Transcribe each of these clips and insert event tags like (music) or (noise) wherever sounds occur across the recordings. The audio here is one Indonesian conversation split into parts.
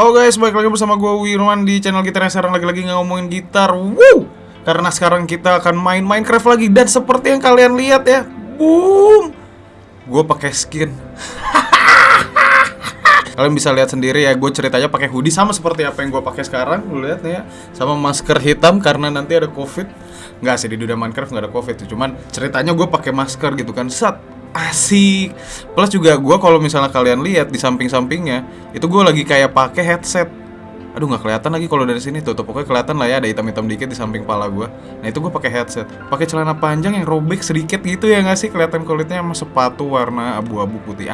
Halo guys, balik lagi bersama gue Wirwan di channel gitar yang sekarang lagi-lagi ngomongin gitar. Woo! Karena sekarang kita akan main Minecraft lagi. Dan seperti yang kalian lihat ya Boom! Gue pakai skin. (laughs) Kalian bisa lihat sendiri ya, gue ceritanya pakai hoodie sama seperti apa yang gue pakai sekarang. Lu lihat nih ya, sama masker hitam karena nanti ada covid. Nggak sih, di dunia Minecraft nggak ada covid Cuman ceritanya gue pakai masker gitu kan. Sat, asik. Plus juga gue kalau misalnya kalian lihat di samping-sampingnya itu gue lagi kayak pakai headset. Aduh nggak kelihatan lagi kalau dari sini tuh, tuh pokoknya kelihatan lah ya ada hitam-hitam dikit di samping pala gue nah itu gue pakai headset. Pakai celana panjang yang robek sedikit gitu ya nggak sih? Kelihatan kulitnya sama sepatu warna abu-abu putih.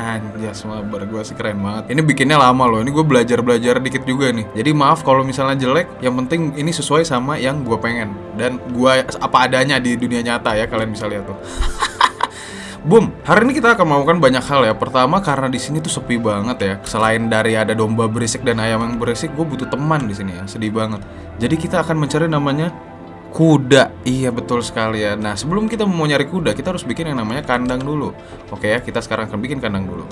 Semua bar gue sih keren banget. Ini bikinnya lama loh. Ini gue belajar belajar dikit juga nih. Jadi maaf kalau misalnya jelek. Yang penting ini sesuai sama yang gue pengen. Dan gue apa adanya di dunia nyata ya kalian bisa lihat tuh (laughs) Boom, hari ini kita akan melakukan banyak hal ya. Pertama karena di sini tuh sepi banget ya. Selain dari ada domba berisik dan ayam yang berisik, gue butuh teman di sini ya. Sedih banget. Jadi kita akan mencari namanya kuda. Iya betul sekali ya. Nah sebelum kita mau nyari kuda, kita harus bikin yang namanya kandang dulu. Oke ya, kita sekarang akan bikin kandang dulu.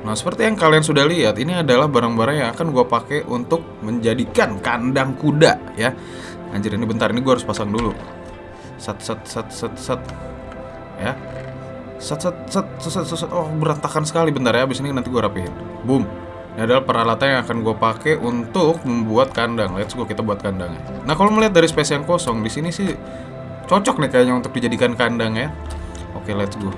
Nah seperti yang kalian sudah lihat, ini adalah barang-barang yang akan gue pakai untuk menjadikan kandang kuda ya. Anjir ini bentar, ini gue harus pasang dulu. Sat sat sat sat sat. Ya, set set set set set, set. oh berantakan sekali bentar ya. Abis ini nanti gue rapihin. Boom. Ini adalah peralatan yang akan gue pakai untuk membuat kandang. Let's go kita buat kandangnya. Nah kalau melihat dari space yang kosong di sini sih cocok nih kayaknya untuk dijadikan kandang ya. Oke let's go.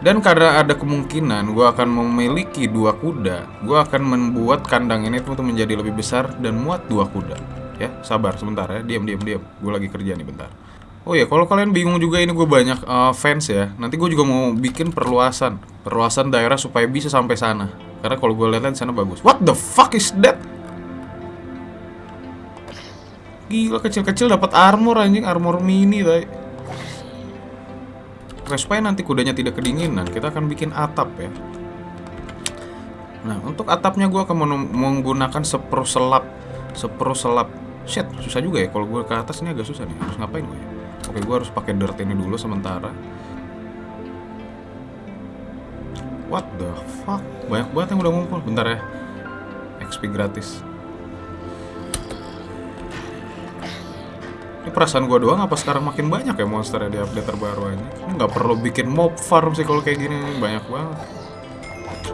Dan karena ada kemungkinan gue akan memiliki dua kuda gue akan membuat kandang ini tuh menjadi lebih besar dan muat dua kuda. Ya sabar sebentar ya. Diam diam diam. Gue lagi kerja nih bentar Oh ya, kalau kalian bingung juga ini gue banyak uh, fans ya. Nanti gue juga mau bikin perluasan, perluasan daerah supaya bisa sampai sana. Karena kalau gue lihat sana bagus. What the fuck is that? Gila kecil-kecil dapat armor anjing, armor mini tadi. Supaya nanti kudanya tidak kedinginan, kita akan bikin atap ya. Nah, untuk atapnya gue akan menggunakan sepro selap, sepro selap. Shit, susah juga ya. Kalau gue ke atas ini agak susah nih. Harus ngapain gue ya? Oke, gue harus pakai dirt ini dulu sementara. What the fuck? Banyak banget yang udah ngumpul. Bentar ya. XP gratis. Ini perasaan gue doang apa sekarang makin banyak ya monster di update terbaru ini? Ini nggak perlu bikin mob farm sih kalau kayak gini. Banyak banget.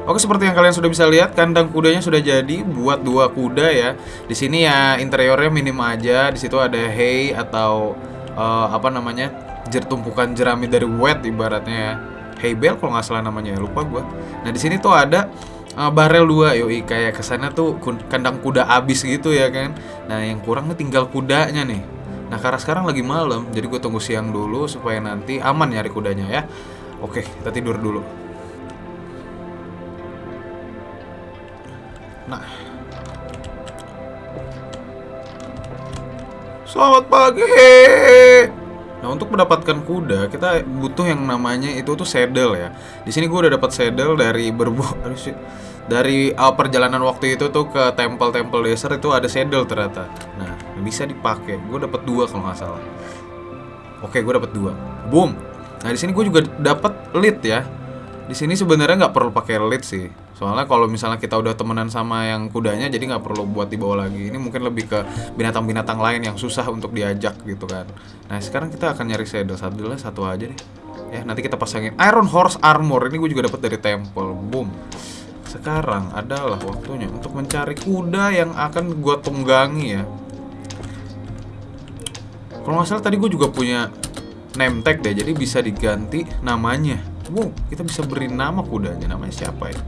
Oke seperti yang kalian sudah bisa lihat kandang kudanya sudah jadi buat dua kuda ya. Di sini ya interiornya minim aja. Di situ ada hay atau uh, apa namanya jer tumpukan jerami dari wet ibaratnya ya. Heybel kalau nggak salah namanya ya lupa gue nah di sini tuh ada uh, barel dua yoi. Kayak ke sana tuh kandang kuda abis gitu ya kan. Nah yang kurang nih tinggal kudanya nih. Nah karena sekarang lagi malam jadi gue tunggu siang dulu supaya nanti aman nyari kudanya ya. Oke kita tidur dulu. Nah Selamat pagi. Nah untuk mendapatkan kuda kita butuh yang namanya itu tuh saddle ya. Di sini gue udah dapat saddle dari berbu (laughs) dari uh, perjalanan waktu itu tuh ke temple-temple desert itu ada saddle ternyata. Nah bisa dipakai. Gue dapat dua kalau nggak salah. Oke gue dapat dua. Boom. Nah di sini gue juga dapat lead ya. Di sini sebenarnya nggak perlu pakai lead sih Soalnya kalau misalnya kita udah temenan sama yang kudanya jadi nggak perlu buat dibawa lagi. Ini mungkin lebih ke binatang-binatang lain yang susah untuk diajak gitu kan. Nah sekarang kita akan nyari saddle saddle satu aja deh. Ya nanti kita pasangin Iron Horse Armor. Ini gue juga dapat dari temple. Boom. Sekarang adalah waktunya untuk mencari kuda yang akan gue tunggangi ya. Kalau nggak salah tadi gue juga punya name tag deh, jadi bisa diganti namanya. Wow, kita bisa beri nama kudanya. Namanya siapa ya?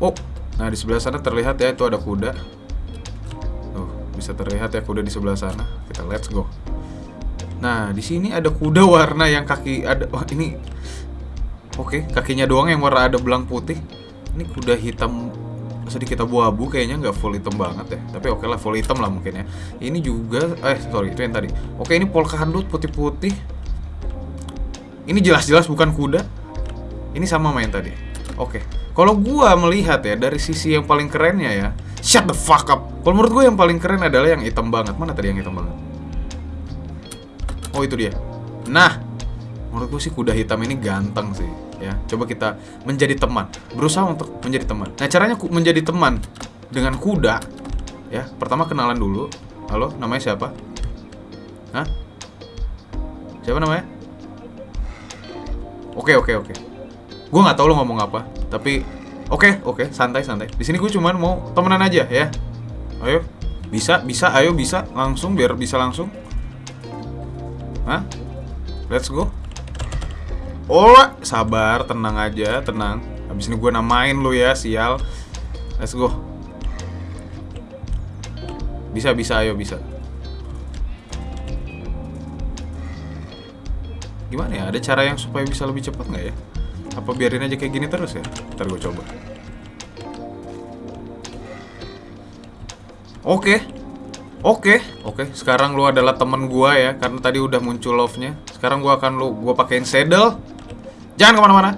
Oh, nah di sebelah sana terlihat ya itu ada kuda. Tuh, bisa terlihat ya kuda di sebelah sana. Kita let's go. Nah, di sini ada kuda warna yang kaki ada oh ini Oke, okay, kakinya doang yang warna ada belang putih. Ini kuda hitam sedikit abu-abu kayaknya nggak full hitam banget ya. Tapi oke okay lah full hitam lah mungkin ya. Ini juga eh sorry itu yang tadi. Oke, ini polka handut putih-putih. Ini jelas-jelas bukan kuda. Ini sama main tadi. Oke. Kalau gua melihat ya dari sisi yang paling kerennya ya, shut the fuck up. Kalau menurut gue yang paling keren adalah yang hitam banget. Mana tadi yang hitam banget? Oh itu dia. Nah, menurut gue sih kuda hitam ini ganteng sih. Ya, coba kita menjadi teman, berusaha untuk menjadi teman. Nah, caranya menjadi teman dengan kuda Ya, pertama kenalan dulu. Halo, namanya siapa? Hah? Siapa namanya? Oke, oke, oke. Gue nggak tahu lo ngomong apa, tapi oke, oke, santai, santai. Di sini gue cuman mau temenan aja ya. Ayo, bisa, bisa, ayo bisa langsung biar bisa langsung. Hah? Let's go. Oh, sabar, tenang aja, tenang. Habis ini gue namain lo ya, sial. Let's go. Bisa, bisa, ayo bisa. Gimana ya? Ada cara yang supaya bisa lebih cepat nggak ya? Apa biarin aja kayak gini terus ya? Ntar gue coba. Oke. Oke, oke. Sekarang lu adalah temen gua ya, karena tadi udah muncul love-nya. Sekarang gua akan lu gua pakein saddle. Jangan ke mana-mana.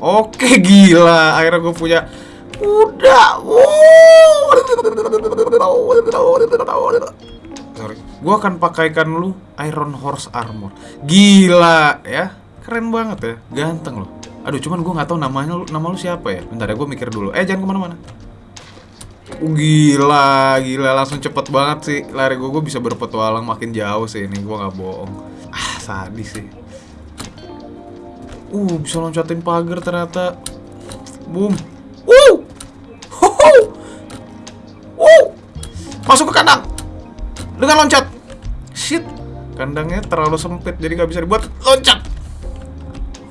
Oke, gila. Akhirnya gue punya udah. Sorry. Gua akan pakaikan lu Iron Horse Armor. Gila ya. Keren banget ya. Ganteng loh. Aduh, cuman gua nggak tahu namanya nama lu siapa ya. Bentar ya, gue mikir dulu. Eh, jangan ke mana-mana. Uh, gila, gila langsung cepet banget sih lari gue. Gue bisa berpetualang makin jauh sih ini. Gue nggak bohong. Ah, sadis sih. Uh, bisa loncatin pagar ternyata. Boom. Wuh. Huhu. Wuh. Masuk ke kandang. Dengan loncat. Shit. Kandangnya terlalu sempit jadi nggak bisa dibuat loncat.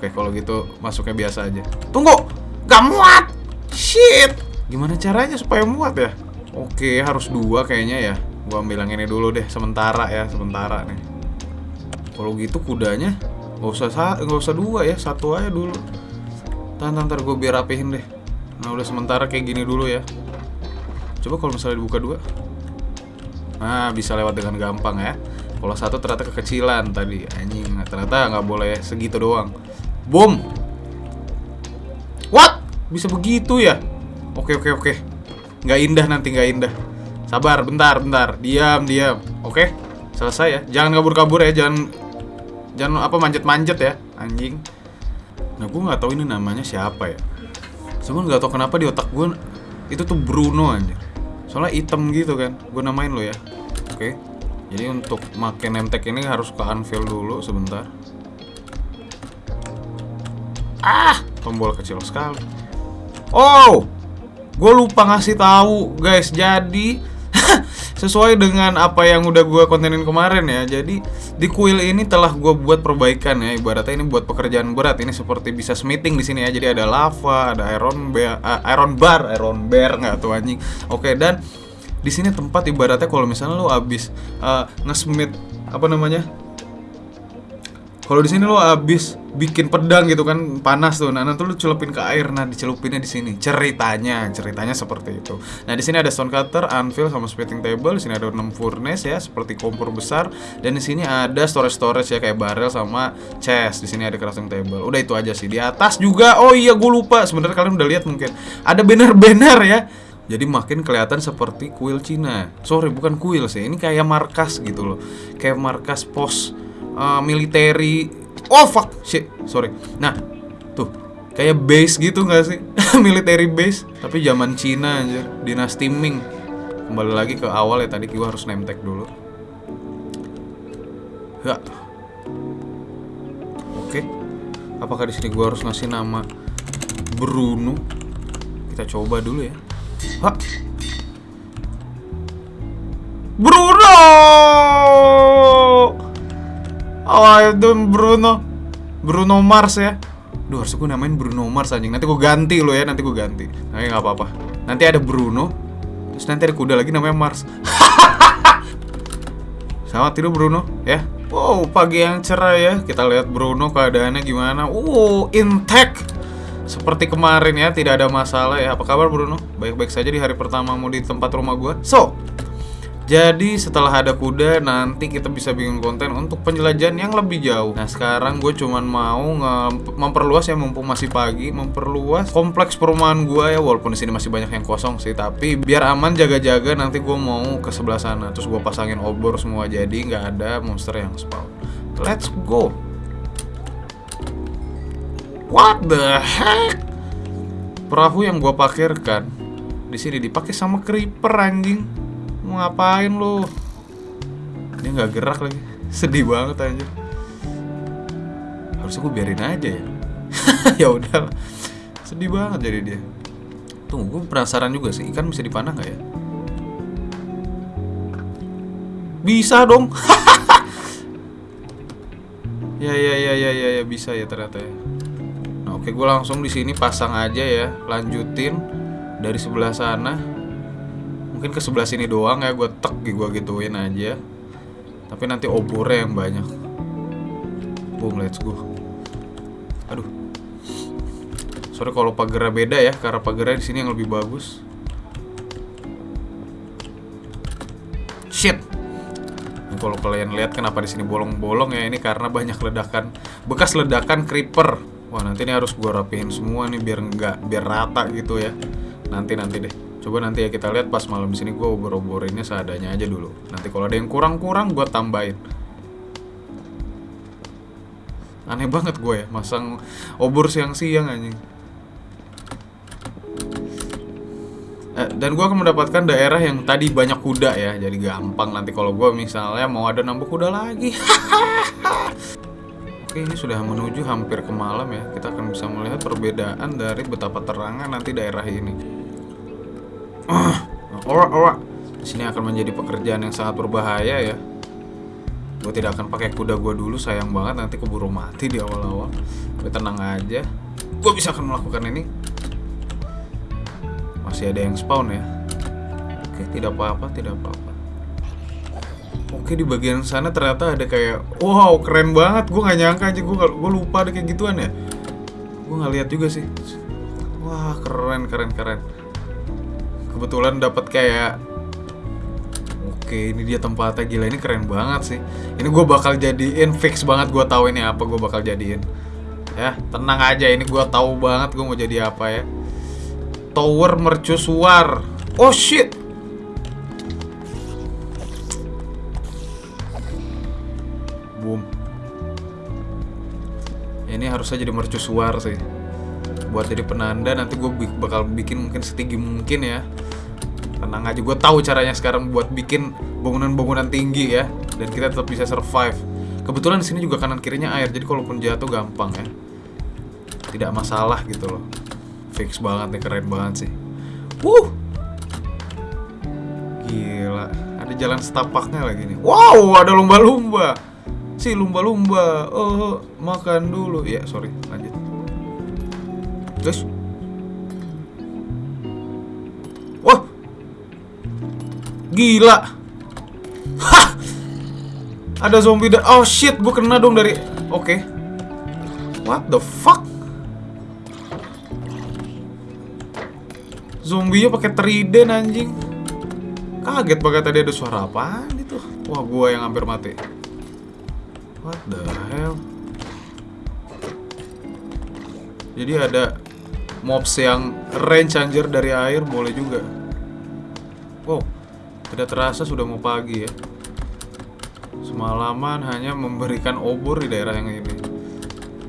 Oke, kalau gitu masuknya biasa aja. Tunggu. Gak muat. Shit. Gimana caranya supaya muat ya? Oke, harus dua kayaknya ya. Gua ambil yang ini dulu deh, sementara ya, sementara nih. Kalau gitu kudanya nggak usah sa nggak usah dua ya, satu aja dulu. Tahan, tahan, ntar gue biar rapihin deh. Nah udah sementara kayak gini dulu ya. Coba kalau misalnya dibuka dua. Nah bisa lewat dengan gampang ya. Kalau satu ternyata kekecilan tadi anjing. Ternyata nggak boleh segitu doang. Boom. What? Bisa begitu ya? Oke oke oke. Nggak indah nanti nggak indah. Sabar, bentar, bentar. Diam, diam. Oke, selesai ya. Jangan kabur-kabur ya, jangan jangan apa manjat-manjat ya, anjing. Nah, gue nggak tahu ini namanya siapa ya. Cuman nggak tahu kenapa di otak gue itu tuh Bruno anjir. Soalnya item gitu kan. Gue namain lo ya. Oke. Jadi untuk makin nemtek ini harus ke anvil dulu sebentar. Ah, tombol kecil sekali. Oh, gue lupa ngasih tahu guys. Jadi (laughs) sesuai dengan apa yang udah gue kontenin kemarin ya. Jadi di kuil ini telah gue buat perbaikan ya. Ibaratnya ini buat pekerjaan berat. Ini seperti bisa smithing di sini ya. Jadi ada lava, ada iron bar, iron bar, iron bar nggak tuh anjing. Oke dan di sini tempat ibaratnya kalau misalnya lo abis uh, nge-smith apa namanya kalau di sini lo abis bikin pedang gitu kan panas tuh, nah nanti lo celupin ke air, nah dicelupinnya di sini. Ceritanya, ceritanya seperti itu. Nah di sini ada stone cutter, anvil sama smithing table. Di sini ada 6 furnace ya, seperti kompor besar. Dan di sini ada storage storage ya kayak barrel sama chest. Di sini ada crafting table. Udah itu aja sih. Di atas juga, oh iya gue lupa. Sebenarnya kalian udah lihat mungkin ada banner-banner ya. Jadi makin kelihatan seperti kuil Cina. Sorry, bukan kuil sih. Ini kayak markas gitu loh. Kayak markas pos uh, military. Oh fuck. Shit sorry. Nah tuh kayak base gitu nggak sih? (laughs) Military base tapi zaman Cina anjir. Dinasti Ming. Kembali lagi ke awal ya tadi gua harus name tag dulu. Ya. Oke. Apakah di sini gua harus ngasih nama Bruno? Kita coba dulu ya. Hah. Bruno Oh itu Bruno. Bruno Mars ya. Duh harus gue namain Bruno Mars anjing. Nanti gue ganti lo ya Nanti gue ganti. Tapi gak apa-apa. Nanti ada Bruno Terus nanti ada kuda lagi namanya Mars. (laughs) Selamat tidur Bruno ya. Wow pagi yang cerah ya. Kita lihat Bruno keadaannya gimana. Wow intact. Seperti kemarin ya, tidak ada masalah ya. Apa kabar Bruno? Baik-baik saja di hari pertamamu di tempat rumah gue. So, jadi setelah ada kuda nanti kita bisa bikin konten untuk penjelajahan yang lebih jauh. Nah sekarang gue cuman mau memperluas ya mumpung masih pagi, memperluas kompleks perumahan gue ya walaupun di sini masih banyak yang kosong sih. Tapi biar aman jaga-jaga nanti gue mau ke sebelah sana. Terus gue pasangin obor semua jadi nggak ada monster yang spawn. Let's go. What the heck? Perahu yang gue pakirkan di sini dipakai sama creeper anjing. Mau ngapain lu? Dia nggak gerak lagi. (laughs) Sedih banget anjir. Harusnya gue biarin aja ya. (laughs) ya udah. Sedih banget jadi dia. Tunggu, gue penasaran juga sih, ikan bisa dipanah nggak ya? Bisa dong. (laughs) ya ya ya ya ya ya bisa ya ternyata ya. Nah, oke gue langsung di sini pasang aja ya, lanjutin dari sebelah sana. Mungkin ke sebelah sini doang ya, gue tek gue gituin aja. Tapi nanti obornya yang banyak. Boom, let's go. Aduh. Sorry kalau pagarnya beda ya, karena pagarnya di sini yang lebih bagus. Shit. Kalau kalian lihat kenapa di sini bolong-bolong ya, ini karena banyak ledakan bekas ledakan creeper. Wah, nanti ini harus gua rapihin semua nih biar nggak biar rata gitu ya. Nanti nanti deh. Coba nanti ya kita lihat pas malam di sini gua obor-oborinnya seadanya aja dulu. Nanti kalau ada yang kurang-kurang gua tambahin. Aneh banget gue ya masang obor siang-siang anjing. Eh, dan gue akan mendapatkan daerah yang tadi banyak kuda ya jadi gampang nanti kalau gue misalnya mau ada nambah kuda lagi (laughs) oke ini sudah menuju hampir ke malam ya kita akan bisa melihat perbedaan dari betapa terangnya nanti daerah ini ah ora ora sini akan menjadi pekerjaan yang sangat berbahaya ya. Gue tidak akan pakai kuda gue dulu sayang banget. Nanti keburu mati di awal-awal. Tapi tenang aja. Gue bisa akan melakukan ini. Masih ada yang spawn ya? Oke tidak apa-apa tidak apa-apa. Oke di bagian sana ternyata ada kayak wow keren banget. Gue nggak nyangka aja. Gue gue lupa ada kayak gituan ya. Gue nggak lihat juga sih. Wah keren keren keren kebetulan dapat kayak oke ini dia tempatnya gila ini keren banget sih ini gue bakal jadiin fix banget gue tahu ini apa gue bakal jadiin ya tenang aja ini gue tahu banget gue mau jadi apa ya Tower mercusuar. Oh shit. Boom. Ini harusnya jadi mercusuar sih. Buat jadi penanda nanti gue bakal bikin mungkin setinggi mungkin ya. Tenang aja, gue tahu caranya sekarang buat bikin bangunan-bangunan tinggi ya, dan kita tetap bisa survive. Kebetulan di sini juga kanan kirinya air, jadi kalaupun jatuh gampang ya. Tidak masalah gitu loh. Fix banget nih keren banget sih. Wuh! Gila Ada jalan setapaknya lagi nih. Wow ada lumba-lumba. Si lumba-lumba Oh makan dulu. Ya sorry lanjut Guys Wah Gila Hah Ada zombie dan Oh shit gue kena dong dari Oke okay. What the fuck Zombinya pakai trident anjing. Kaget banget tadi ada suara apa itu. Wah, gua yang hampir mati. What the hell? Jadi ada mobs yang range anjir dari air boleh juga. Wow, tidak terasa sudah mau pagi ya. Semalaman hanya memberikan obor di daerah yang ini,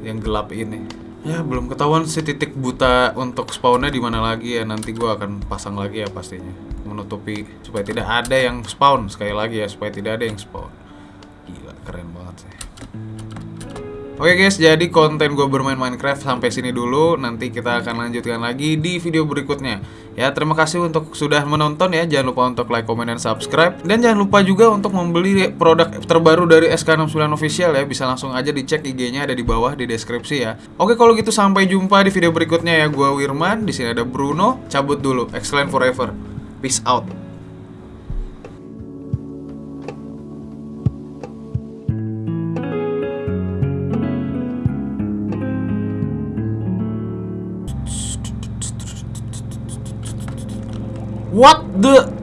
yang gelap ini. Ya belum ketahuan sih titik buta untuk spawnnya di mana lagi ya nanti gue akan pasang lagi ya pastinya menutupi supaya tidak ada yang spawn sekali lagi ya supaya tidak ada yang spawn Oke guys, jadi konten gue bermain Minecraft sampai sini dulu. Nanti kita akan lanjutkan lagi di video berikutnya. Ya, terima kasih untuk sudah menonton ya. Jangan lupa untuk like, comment, dan subscribe. Dan jangan lupa juga untuk membeli produk terbaru dari SK69 Official ya. Bisa langsung aja dicek IG-nya ada di bawah di deskripsi ya. Oke, kalau gitu sampai jumpa di video berikutnya ya. Gue Wirman, di sini ada Bruno. Cabut dulu. Excellent forever. Peace out. What the